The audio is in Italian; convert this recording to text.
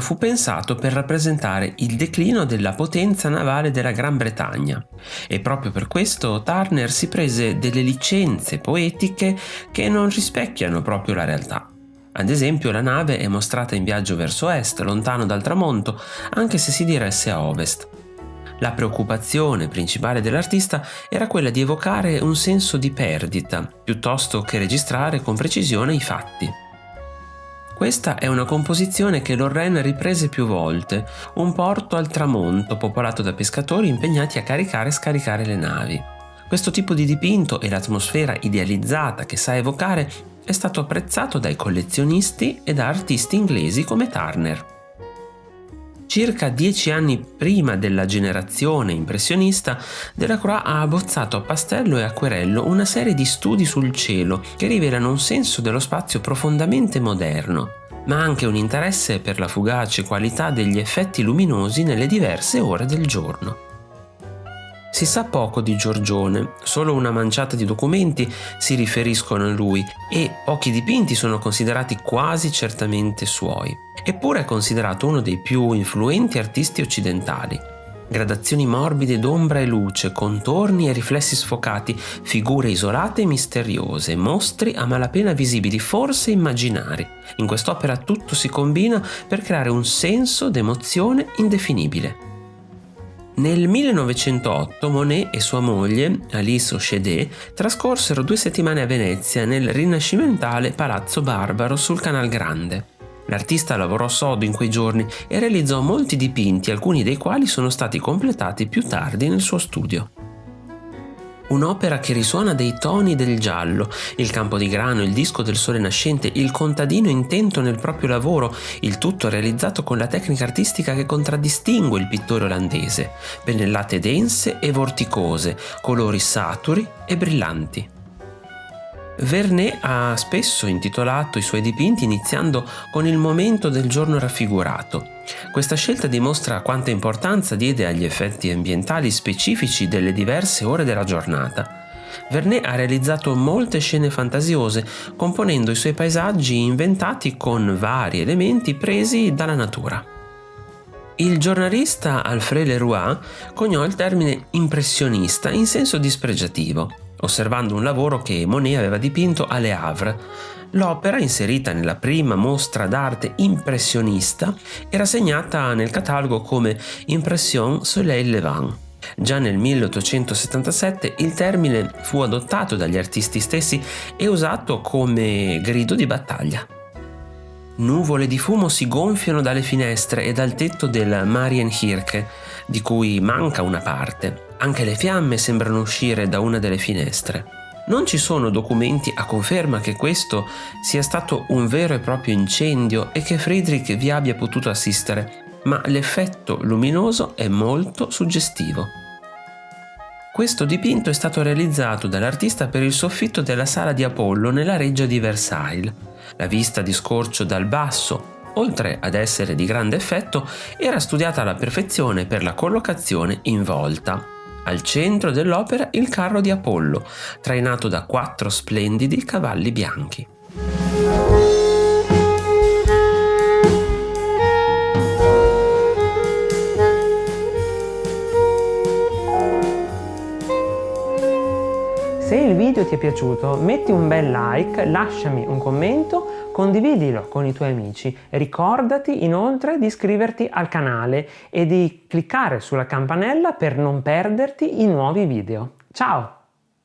fu pensato per rappresentare il declino della potenza navale della Gran Bretagna e proprio per questo Turner si prese delle licenze poetiche che non rispecchiano proprio la realtà. Ad esempio la nave è mostrata in viaggio verso est, lontano dal tramonto, anche se si diresse a ovest. La preoccupazione principale dell'artista era quella di evocare un senso di perdita, piuttosto che registrare con precisione i fatti. Questa è una composizione che Lorraine riprese più volte, un porto al tramonto popolato da pescatori impegnati a caricare e scaricare le navi. Questo tipo di dipinto e l'atmosfera idealizzata che sa evocare è stato apprezzato dai collezionisti e da artisti inglesi come Turner. Circa dieci anni prima della generazione impressionista, Delacroix ha abbozzato a pastello e acquerello una serie di studi sul cielo che rivelano un senso dello spazio profondamente moderno, ma anche un interesse per la fugace qualità degli effetti luminosi nelle diverse ore del giorno. Si sa poco di Giorgione, solo una manciata di documenti si riferiscono a lui e pochi dipinti sono considerati quasi certamente suoi. Eppure è considerato uno dei più influenti artisti occidentali. Gradazioni morbide d'ombra e luce, contorni e riflessi sfocati, figure isolate e misteriose, mostri a malapena visibili, forse immaginari. In quest'opera tutto si combina per creare un senso d'emozione indefinibile. Nel 1908 Monet e sua moglie, Alice Auchédet, trascorsero due settimane a Venezia nel rinascimentale Palazzo Barbaro sul Canal Grande. L'artista lavorò sodo in quei giorni e realizzò molti dipinti, alcuni dei quali sono stati completati più tardi nel suo studio un'opera che risuona dei toni del giallo, il campo di grano, il disco del sole nascente, il contadino intento nel proprio lavoro, il tutto realizzato con la tecnica artistica che contraddistingue il pittore olandese, pennellate dense e vorticose, colori saturi e brillanti. Vernet ha spesso intitolato i suoi dipinti iniziando con il momento del giorno raffigurato. Questa scelta dimostra quanta importanza diede agli effetti ambientali specifici delle diverse ore della giornata. Vernet ha realizzato molte scene fantasiose, componendo i suoi paesaggi inventati con vari elementi presi dalla natura. Il giornalista Alfred Leroy coniò il termine impressionista in senso dispregiativo osservando un lavoro che Monet aveva dipinto a Le Havre. L'opera, inserita nella prima mostra d'arte impressionista, era segnata nel catalogo come Impression Soleil Levant. Già nel 1877 il termine fu adottato dagli artisti stessi e usato come grido di battaglia. Nuvole di fumo si gonfiano dalle finestre e dal tetto del Marienkirche, di cui manca una parte. Anche le fiamme sembrano uscire da una delle finestre. Non ci sono documenti a conferma che questo sia stato un vero e proprio incendio e che Friedrich vi abbia potuto assistere, ma l'effetto luminoso è molto suggestivo. Questo dipinto è stato realizzato dall'artista per il soffitto della sala di Apollo nella reggia di Versailles. La vista di scorcio dal basso oltre ad essere di grande effetto, era studiata alla perfezione per la collocazione in volta. Al centro dell'opera il carro di Apollo, trainato da quattro splendidi cavalli bianchi. Se il video ti è piaciuto metti un bel like, lasciami un commento, condividilo con i tuoi amici. Ricordati inoltre di iscriverti al canale e di cliccare sulla campanella per non perderti i nuovi video. Ciao!